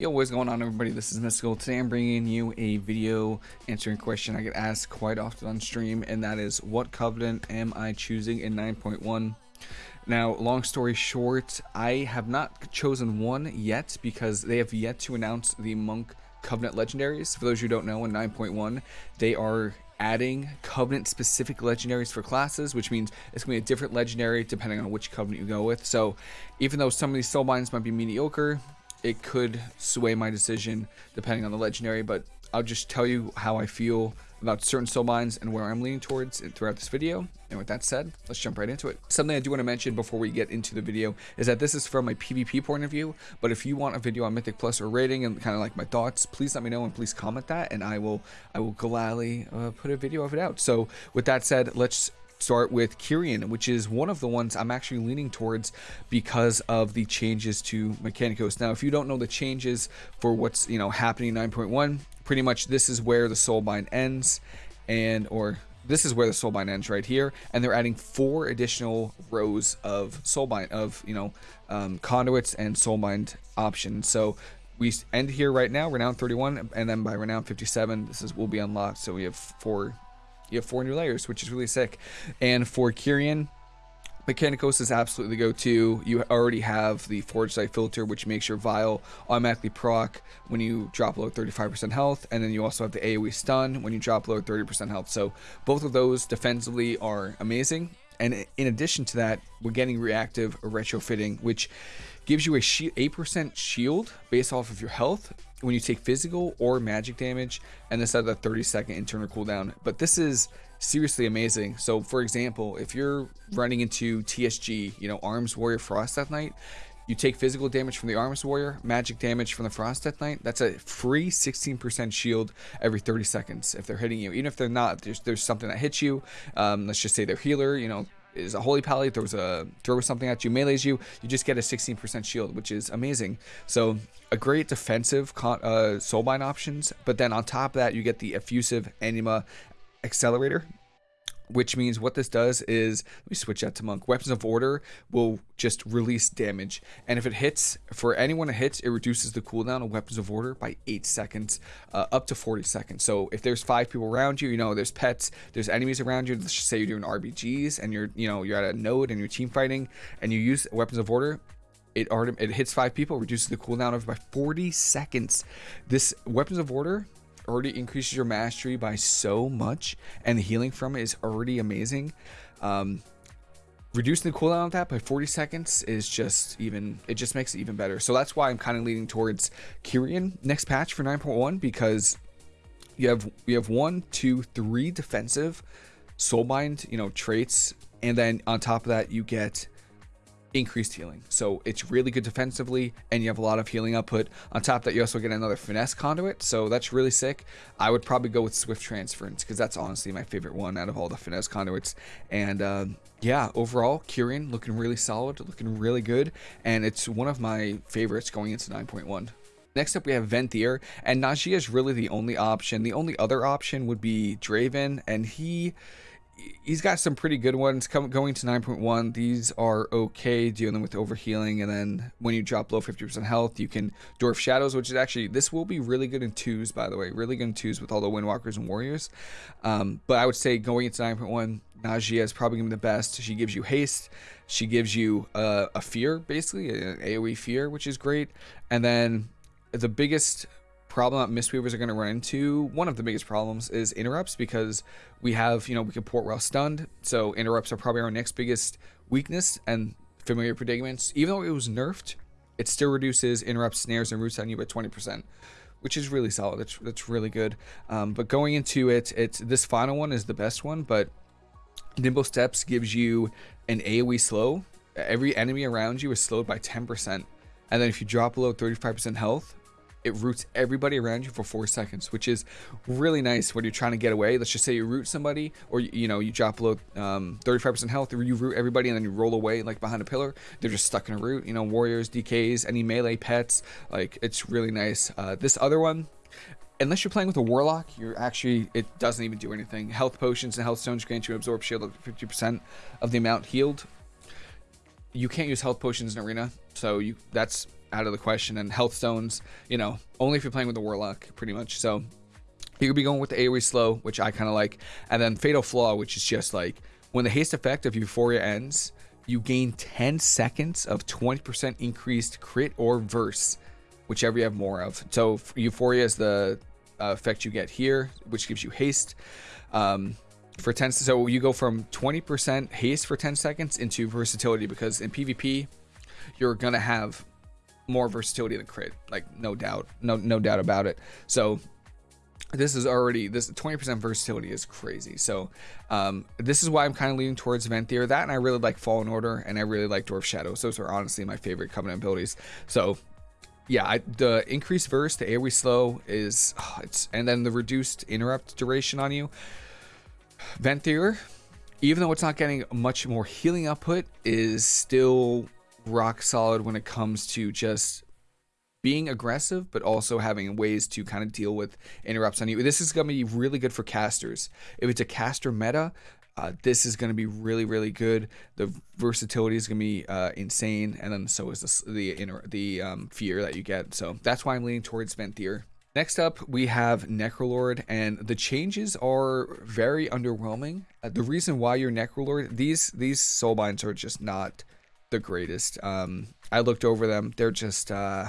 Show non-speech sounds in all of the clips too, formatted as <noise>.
Yo, what's going on everybody? This is Mystical. Today I'm bringing you a video answering a question I get asked quite often on stream, and that is, what covenant am I choosing in 9.1? Now, long story short, I have not chosen one yet because they have yet to announce the Monk Covenant Legendaries. For those who don't know, in 9.1, they are adding covenant specific legendaries for classes which means it's going to be a different legendary depending on which covenant you go with so even though some of these soul binds might be mediocre it could sway my decision depending on the legendary, but I'll just tell you how I feel about certain soul binds and where I'm leaning towards throughout this video. And with that said, let's jump right into it. Something I do want to mention before we get into the video is that this is from my PvP point of view, but if you want a video on Mythic Plus or rating and kind of like my thoughts, please let me know and please comment that and I will I will gladly uh, put a video of it out. So with that said, let's start with Kyrian, which is one of the ones I'm actually leaning towards because of the changes to Mikanikos. Now, if you don't know the changes for what's you know happening 9.1, pretty much this is where the Soulbind ends, and or this is where the Soulbind ends right here, and they're adding four additional rows of Soulbind of you know um, conduits and Soulbind options. So we end here right now, renown 31, and then by renown 57, this is will be unlocked. So we have four you have four new layers, which is really sick. And for Kyrian, Mikanikos is absolutely the go-to. You already have the Forgelite Filter, which makes your vial automatically proc when you drop below 35% health, and then you also have the AoE stun when you drop below 30% health. So both of those defensively are amazing. And in addition to that, we're getting reactive retrofitting, which gives you a 8% shield based off of your health when you take physical or magic damage, and this has a 30 second internal cooldown. But this is seriously amazing. So, for example, if you're running into TSG, you know, Arms Warrior Frost Death Knight, you take physical damage from the Arms Warrior, magic damage from the Frost Death Knight. That's a free 16% shield every 30 seconds if they're hitting you. Even if they're not, there's, there's something that hits you. Um, let's just say they're healer, you know, is a holy pally, throws a throws something at you, melees you, you just get a 16% shield, which is amazing. So a great defensive uh, soulbind options, but then on top of that, you get the effusive anima accelerator which means what this does is let me switch that to monk. Weapons of order will just release damage. And if it hits for anyone it hits it reduces the cooldown of weapons of order by eight seconds uh, up to 40 seconds. So if there's five people around you you know there's pets there's enemies around you let's just say you're doing rbgs and you're you know you're at a node and you're team fighting and you use weapons of order it it hits five people reduces the cooldown of by 40 seconds. This weapons of order already increases your mastery by so much, and the healing from it is already amazing. Um, reducing the cooldown of that by 40 seconds is just even it just makes it even better so that's why i'm kind of leaning towards kyrian next patch for 9.1 because you have you have one two three defensive soulbind you know traits and then on top of that you get increased healing. So it's really good defensively and you have a lot of healing output. On top of that, you also get another finesse conduit. So that's really sick. I would probably go with Swift Transference because that's honestly my favorite one out of all the finesse conduits. And uh, yeah, overall, Kyrian looking really solid, looking really good. And it's one of my favorites going into 9.1. Next up, we have Venthyr, and Nadjia is really the only option. The only other option would be Draven, and he he's got some pretty good ones coming going to 9.1 these are okay dealing with overhealing and then when you drop below 50% health you can Door of Shadows which is actually this will be really good in twos by the way really good in twos with all the windwalkers and warriors. Um, but i would say going into 9.1 Nadjia is probably gonna be the best. She gives you haste. She gives you uh, a fear basically an aoe fear which is great. And then the biggest problem that Mistweavers are going to run into, one of the biggest problems is interrupts because we have, you know, we can port while stunned. So interrupts are probably our next biggest weakness and familiar predicaments. Even though it was nerfed, it still reduces interrupts, snares, and roots on you by 20%, which is really solid. That's, that's really good. Um, but going into it, it's this final one is the best one, but Nimble Steps gives you an AoE slow. Every enemy around you is slowed by 10%. And then if you drop below 35% health, it roots everybody around you for four seconds, which is really nice when you're trying to get away. Let's just say you root somebody, or you know you drop below 35% um, health, or you root everybody and then you roll away like behind a pillar. They're just stuck in a root. You know, warriors, DKs, any melee pets, like it's really nice. Uh, this other one, unless you're playing with a warlock, you're actually it doesn't even do anything. Health potions and health stones grant you absorb shield of 50% of the amount healed. You can't use health potions in arena, so you that's out of the question. And health stones, you know, only if you're playing with the warlock, pretty much. So you could be going with the AoE slow, which I kind of like, and then fatal flaw, which is just like when the haste effect of Euphoria ends, you gain 10 seconds of 20% increased crit or verse, whichever you have more of. So Euphoria is the uh, effect you get here, which gives you haste. Um, for 10 so you go from 20% haste for 10 seconds into versatility because in PvP you're gonna have more versatility than crit like no doubt no no doubt about it. So this is already this 20% versatility is crazy. So um, this is why i'm kind of leaning towards venthyr that and i really like fallen order and i really like Door of Shadows. Those are honestly my favorite covenant abilities. So yeah I, the increased verse the aoe slow is oh, it's and then the reduced interrupt duration on you. Venthyr even though it's not getting much more healing output is still rock solid when it comes to just being aggressive, but also having ways to kind of deal with interrupts on you. This is going to be really good for casters. If it's a caster meta, uh, this is going to be really, really good. The versatility is going to be uh, insane, and then so is the the, inner, the um, fear that you get. So that's why I'm leaning towards Venthyr. Next up, we have Necrolord, and the changes are very underwhelming. Uh, the reason why you're Necrolord, these these soulbinds are just not the greatest. Um, I looked over them; they're just uh,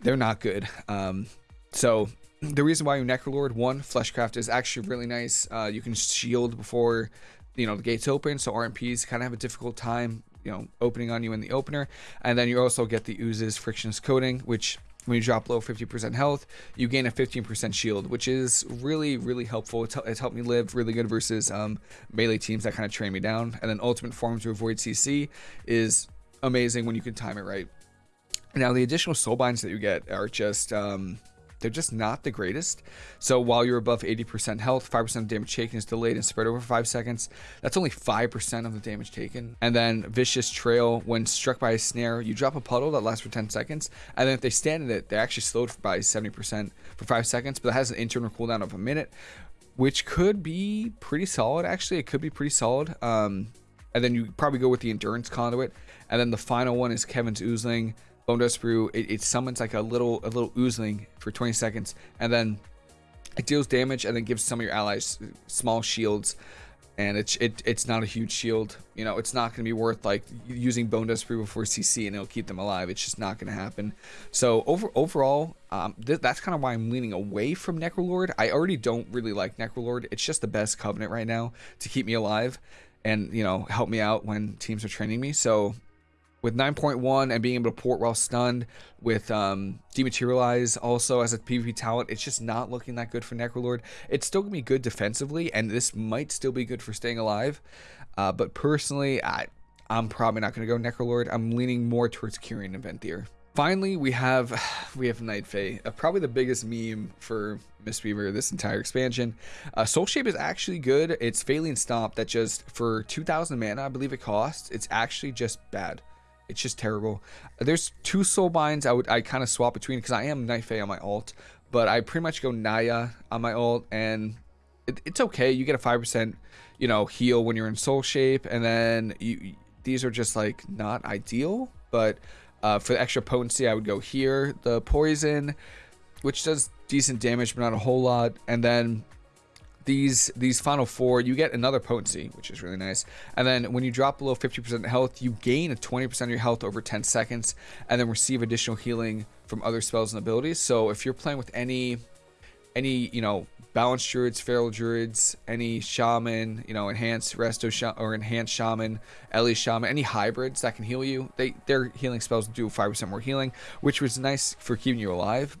they're not good. Um, so the reason why Necrolord, one, Fleshcraft is actually really nice. Uh, you can shield before, you know, the gates open. So RMPs kind of have a difficult time, you know, opening on you in the opener. And then you also get the Ooz's Frictionless Coating, which when you drop below 50% health, you gain a 15% shield, which is really, really helpful. It's, it's helped me live really good versus um, melee teams that kind of train me down. And then Ultimate Form to avoid CC is amazing when you can time it right. Now, the additional soul binds that you get are just, um, they're just not the greatest. So while you're above 80% health, 5% of damage taken is delayed and spread over 5 seconds. That's only 5% of the damage taken. And then Vicious Trail, when struck by a snare, you drop a puddle that lasts for 10 seconds. And then if they stand in it, they're actually slowed by 70% for 5 seconds, but it has an internal cooldown of a minute, which could be pretty solid, actually. It could be pretty solid. Um, and then you probably go with the Endurance Conduit. And then the final one is Kevin's Oozeling. Bonedust Brew, it, it, summons like a little a little oozeling for 20 seconds, and then it deals damage and then gives some of your allies small shields. And it's it, it's not a huge shield, you know. It's not going to be worth like using Bonedust Brew before CC, and it'll keep them alive. It's just not going to happen. So over overall, um, th that's kind of why I'm leaning away from Necrolord. I already don't really like Necrolord. It's just the best covenant right now to keep me alive, and you know help me out when teams are training me. So with 9.1 and being able to port while stunned with um, dematerialize also as a PvP talent, it's just not looking that good for Necrolord. It's still gonna be good defensively, and this might still be good for staying alive. Uh, but personally, I, I'm probably not gonna go Necrolord. I'm leaning more towards Kyrian and Venthyr. Finally, we have <sighs> we have Night Fae, uh, probably the biggest meme for Mistweaver this entire expansion. Uh, Soul Shape is actually good. It's Faeline Stomp that just for 2,000 mana, I believe it costs. It's actually just bad. It's just terrible. There's two soul binds I would I kind of swap between because I am Night Fae on my alt, but I pretty much go Niya on my alt, and it, it's okay. You get a five percent, you know, heal when you're in soul shape, and then you these are just like not ideal. But uh, for the extra potency, I would go here. The poison, which does decent damage, but not a whole lot, and then these these final four you get another potency which is really nice. And then when you drop below 50% health you gain a 20% of your health over 10 seconds and then receive additional healing from other spells and abilities. So if you're playing with any any you know balanced druids feral druids any shaman you know enhanced resto sh or enhanced shaman ellie shaman any hybrids that can heal you they their healing spells do 5% more healing which was nice for keeping you alive.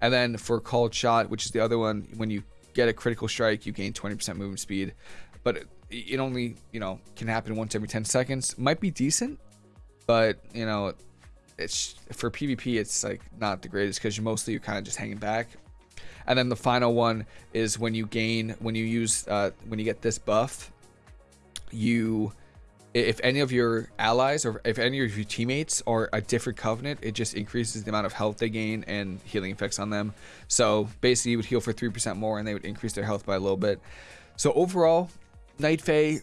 And then for called shot which is the other one when you get a critical strike, you gain 20% movement speed. But it, only, you know, can happen once every 10 seconds. Might be decent, but, you know, it's for PvP, it's like not the greatest because you mostly you're kind of just hanging back. And then the final one is when you gain, when you use, uh, when you get this buff, you if any of your allies or if any of your teammates are a different covenant, it just increases the amount of health they gain and healing effects on them. So basically, you would heal for 3% more and they would increase their health by a little bit. So overall, Night Fae,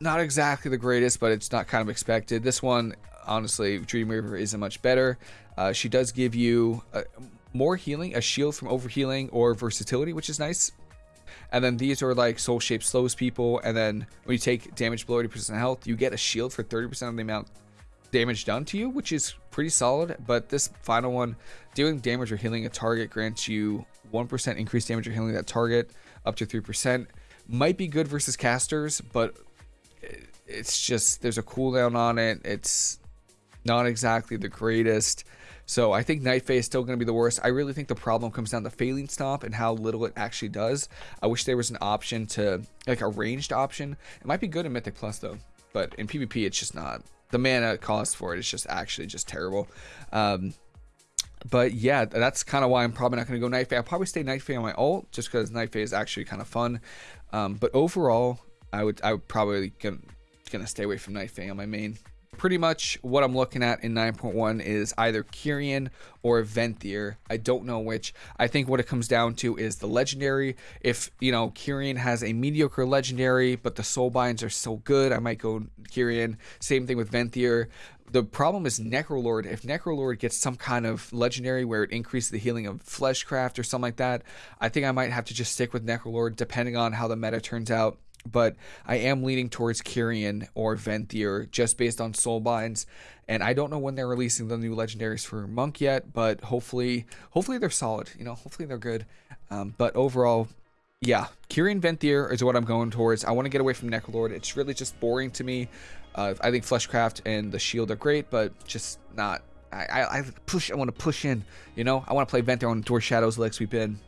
not exactly the greatest, but it's not kind of expected. This one, honestly, Dreamweaver isn't much better. Uh, she does give you uh, more healing, a shield from overhealing or versatility, which is nice. And then these are like soul shape slows people. And then when you take damage below 80% health, you get a shield for 30% of the amount damage done to you, which is pretty solid. But this final one, dealing damage or healing a target grants you 1% increased damage or healing that target up to 3%. Might be good versus casters, but it's just there's a cooldown on it. It's not exactly the greatest. So I think Night Fae is still going to be the worst. I really think the problem comes down to Faeline Stomp and how little it actually does. I wish there was an option to, like a ranged option. It might be good in Mythic Plus though, but in PvP it's just not. The mana cost for it is just actually just terrible. Um, but yeah, that's kind of why I'm probably not going to go Night Fae. I'll probably stay Night Fae on my ult just because Night Fae is actually kind of fun. Um, but overall, I would I would probably gonna, gonna stay away from Night Fae on my main pretty much what I'm looking at in 9.1 is either Kyrian or Venthyr. I don't know which. I think what it comes down to is the legendary. If, you know, Kyrian has a mediocre legendary, but the soul binds are so good, I might go Kyrian. Same thing with Venthyr. The problem is Necrolord. If Necrolord gets some kind of legendary where it increases the healing of Fleshcraft or something like that, I think I might have to just stick with Necrolord depending on how the meta turns out but I am leaning towards Kyrian or Venthyr just based on Soulbinds. And I don't know when they're releasing the new legendaries for Monk yet, but hopefully, hopefully they're solid. You know, hopefully they're good. Um, but overall, yeah, Kyrian Venthyr is what I'm going towards. I want to get away from Necrolord. It's really just boring to me. Uh, I think Fleshcraft and the Shield are great, but just not. I, I, I push. I want to push in. You know, I want to play Venthyr on Door Shadows Leg Sweep in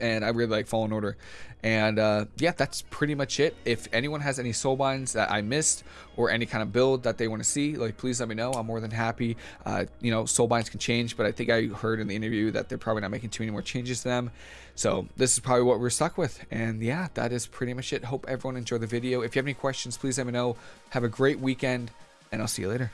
and I really like Fallen Order. And uh, yeah, that's pretty much it. If anyone has any soul binds that I missed or any kind of build that they want to see, like please let me know. I'm more than happy. Uh, you know, soul binds can change, but I think I heard in the interview that they're probably not making too many more changes to them. So this is probably what we're stuck with. And yeah, that is pretty much it. Hope everyone enjoyed the video. If you have any questions, please let me know. Have a great weekend, and I'll see you later.